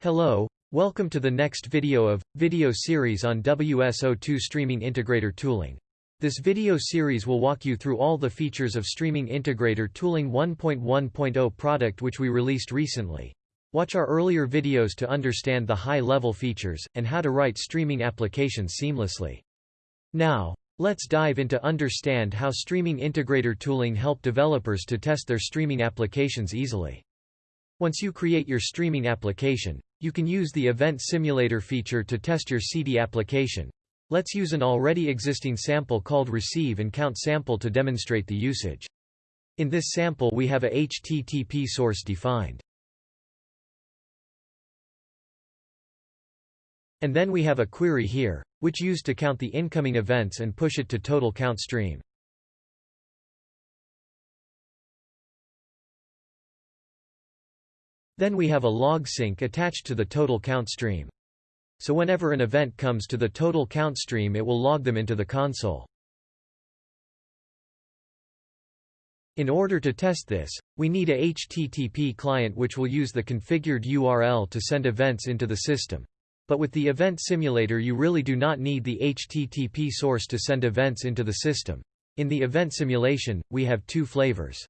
Hello, welcome to the next video of, video series on WSO2 Streaming Integrator Tooling. This video series will walk you through all the features of Streaming Integrator Tooling 1.1.0 product which we released recently. Watch our earlier videos to understand the high-level features, and how to write streaming applications seamlessly. Now, let's dive into understand how Streaming Integrator Tooling help developers to test their streaming applications easily. Once you create your streaming application, you can use the Event Simulator feature to test your Siddhi application. Let's use an already existing sample called Receive and Count sample to demonstrate the usage. In this sample we have a HTTP source defined. And then we have a query here, which used to count the incoming events and push it to total count stream. Then we have a log sink attached to the total count stream. So whenever an event comes to the total count stream it will log them into the console. In order to test this, we need a HTTP client which will use the configured URL to send events into the system. But with the event simulator you really do not need the HTTP source to send events into the system. In the event simulation, we have two flavors.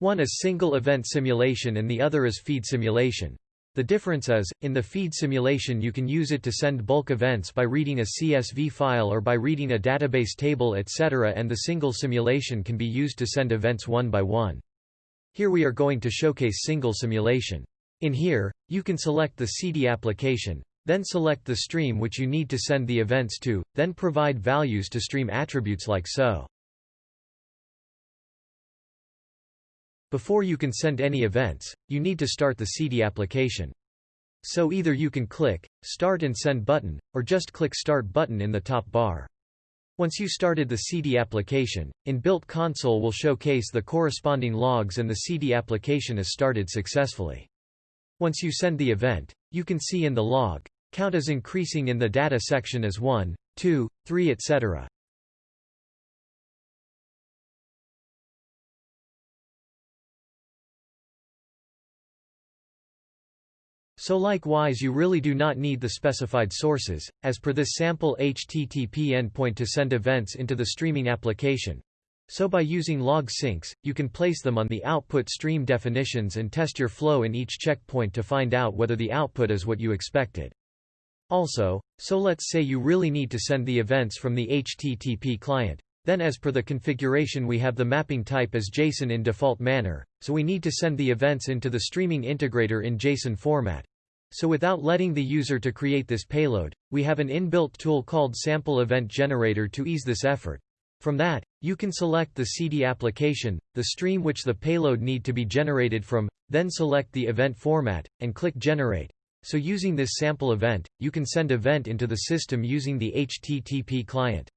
One is single event simulation and the other is feed simulation. The difference is, in the feed simulation you can use it to send bulk events by reading a CSV file or by reading a database table etc. and the single simulation can be used to send events one by one. Here we are going to showcase single simulation. In here, you can select the Siddhi application, then select the stream which you need to send the events to, then provide values to stream attributes like so. Before you can send any events, you need to start the Siddhi application. So either you can click, Start and Send button, or just click Start button in the top bar. Once you started the Siddhi application, inbuilt console will showcase the corresponding logs and the Siddhi application is started successfully. Once you send the event, you can see in the log, count is increasing in the data section as 1, 2, 3 etc. So likewise you really do not need the specified sources, as per this sample HTTP endpoint to send events into the streaming application. So by using log sinks, you can place them on the output stream definitions and test your flow in each checkpoint to find out whether the output is what you expected. Also, so let's say you really need to send the events from the HTTP client. Then as per the configuration we have the mapping type as JSON in default manner, so we need to send the events into the streaming integrator in JSON format. So without letting the user to create this payload, we have an inbuilt tool called Sample Event Generator to ease this effort. From that, you can select the Siddhi application, the stream which the payload need to be generated from, then select the event format, and click Generate. So using this sample event, you can send event into the system using the HTTP client.